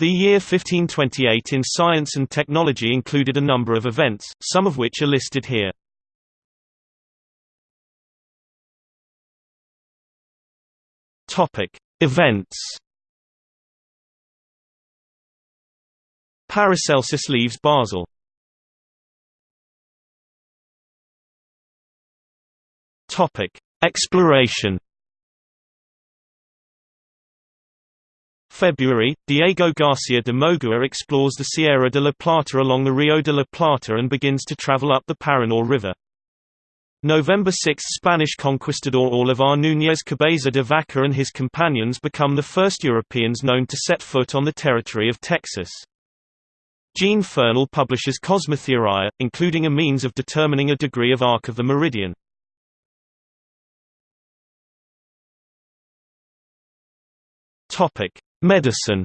The year 1528 in science and technology included a number of events, some of which are listed here. Topic: Events. Paracelsus leaves Basel. Topic: Exploration. February, Diego Garcia de Moguer explores the Sierra de la Plata along the Rio de la Plata and begins to travel up the Paraná River. November 6 – Spanish conquistador Álvar Núñez Cabeza de Vaca and his companions become the first Europeans known to set foot on the territory of Texas. Jean Fernel publishes Cosmotheoria, including a means of determining a degree of arc of the meridian. Medicine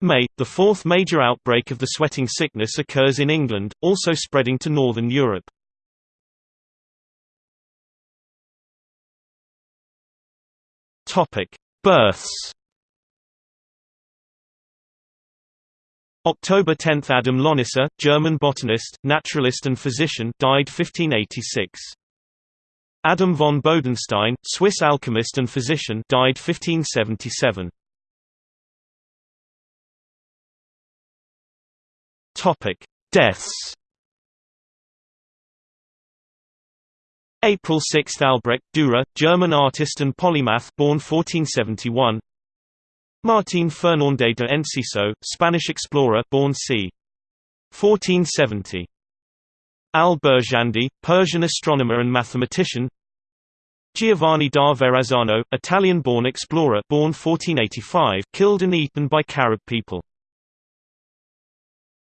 May, the fourth major outbreak of the sweating sickness occurs in England, also spreading to northern Europe. Births October 10 – Adam Lonicer, German botanist, naturalist and physician died 1586. Adam von Bodenstein, Swiss alchemist and physician died 1577. Topic: Deaths. April 6 Albrecht Dürer, German artist and polymath born 1471. Martín Fernández de Enciso, Spanish explorer born c. 1470. Al-Birjandi, Persian astronomer and mathematician. Giovanni da Verrazzano, Italian-born explorer born 1485, killed and eaten by Carib people.